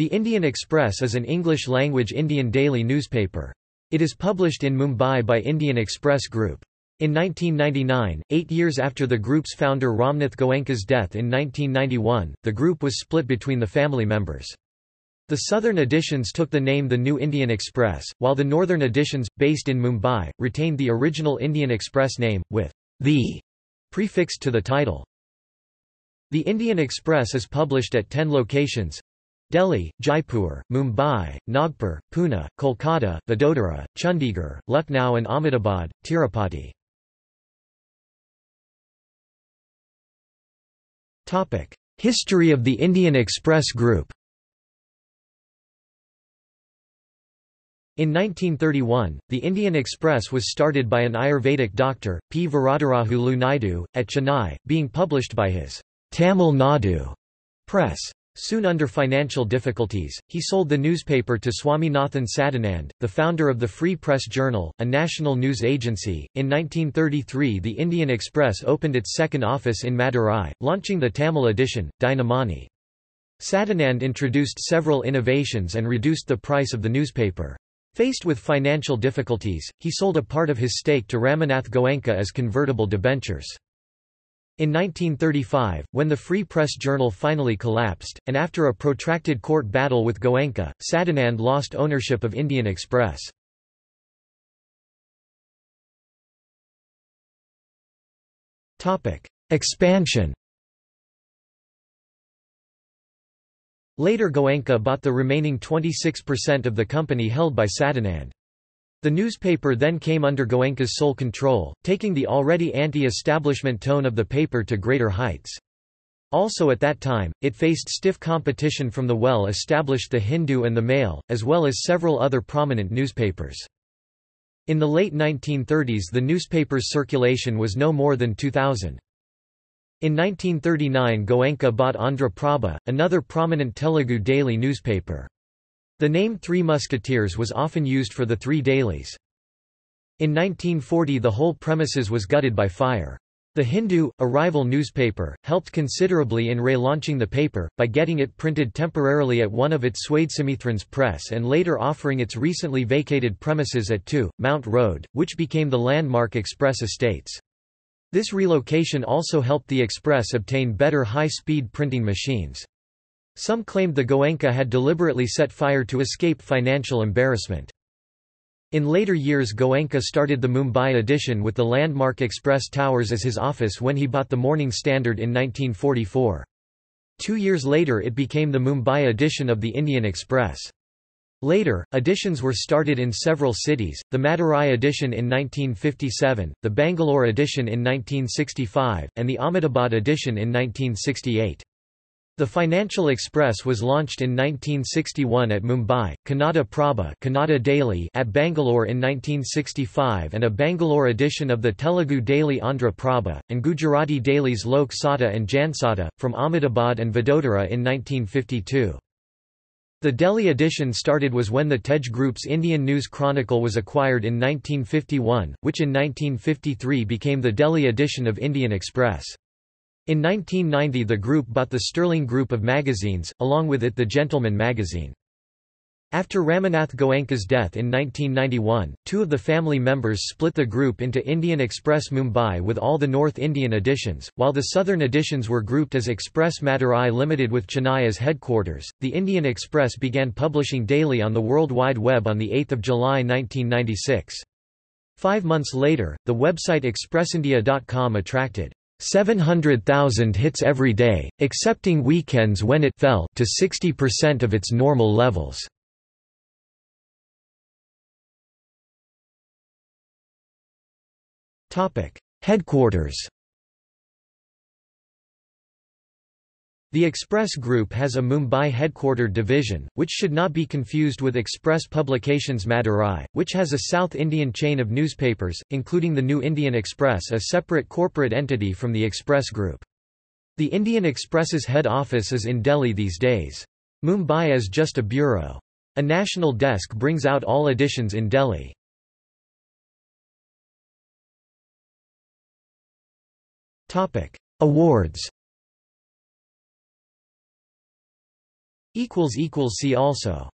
The Indian Express is an English-language Indian daily newspaper. It is published in Mumbai by Indian Express Group. In 1999, eight years after the group's founder Ramnath Goenka's death in 1991, the group was split between the family members. The southern editions took the name The New Indian Express, while the northern editions, based in Mumbai, retained the original Indian Express name, with the prefixed to the title. The Indian Express is published at 10 locations Delhi, Jaipur, Mumbai, Nagpur, Pune, Kolkata, Vadodara, Chandigarh, Lucknow and Ahmedabad, Tirupati. History of the Indian Express Group In 1931, the Indian Express was started by an Ayurvedic doctor, P. Varadarajulu Naidu, at Chennai, being published by his Tamil Nadu press. Soon under financial difficulties, he sold the newspaper to Swaminathan Sadanand, the founder of the Free Press Journal, a national news agency. In 1933, the Indian Express opened its second office in Madurai, launching the Tamil edition, Dinamani. Sadanand introduced several innovations and reduced the price of the newspaper. Faced with financial difficulties, he sold a part of his stake to Ramanath Goenka as convertible debentures. In 1935, when the Free Press Journal finally collapsed, and after a protracted court battle with Goenka, Sadanand lost ownership of Indian Express. Expansion Later Goenka bought the remaining 26% of the company held by Sadanand. The newspaper then came under Goenka's sole control, taking the already anti-establishment tone of the paper to greater heights. Also at that time, it faced stiff competition from the well-established The Hindu and The Mail, as well as several other prominent newspapers. In the late 1930s the newspaper's circulation was no more than 2,000. In 1939 Goenka bought Andhra Prabha, another prominent Telugu daily newspaper. The name Three Musketeers was often used for the three dailies. In 1940 the whole premises was gutted by fire. The Hindu, a rival newspaper, helped considerably in relaunching the paper, by getting it printed temporarily at one of its Swadesamithrans press and later offering its recently vacated premises at 2, Mount Road, which became the landmark Express Estates. This relocation also helped the Express obtain better high-speed printing machines. Some claimed the Goenka had deliberately set fire to escape financial embarrassment. In later years Goenka started the Mumbai edition with the landmark Express Towers as his office when he bought the Morning Standard in 1944. Two years later it became the Mumbai edition of the Indian Express. Later, editions were started in several cities, the Madurai edition in 1957, the Bangalore edition in 1965, and the Ahmedabad edition in 1968. The Financial Express was launched in 1961 at Mumbai, Kannada Prabha Kannada Daily at Bangalore in 1965 and a Bangalore edition of the Telugu daily Andhra Prabha, and Gujarati dailies Lok Satta and Jansatta, from Ahmedabad and Vadodara in 1952. The Delhi edition started was when the Tej Group's Indian News Chronicle was acquired in 1951, which in 1953 became the Delhi edition of Indian Express. In 1990 the group bought the Sterling Group of magazines, along with it the Gentleman magazine. After Ramanath Goenka's death in 1991, two of the family members split the group into Indian Express Mumbai with all the North Indian editions, while the southern editions were grouped as Express Madurai Limited with Chennai as headquarters. The Indian Express began publishing daily on the World Wide Web on 8 July 1996. Five months later, the website ExpressIndia.com attracted 700,000 hits every day, excepting weekends when it fell to 60% of its normal levels. Headquarters The Express Group has a Mumbai headquartered division, which should not be confused with Express Publications Madurai, which has a South Indian chain of newspapers, including the New Indian Express a separate corporate entity from the Express Group. The Indian Express's head office is in Delhi these days. Mumbai is just a bureau. A national desk brings out all editions in Delhi. Awards See also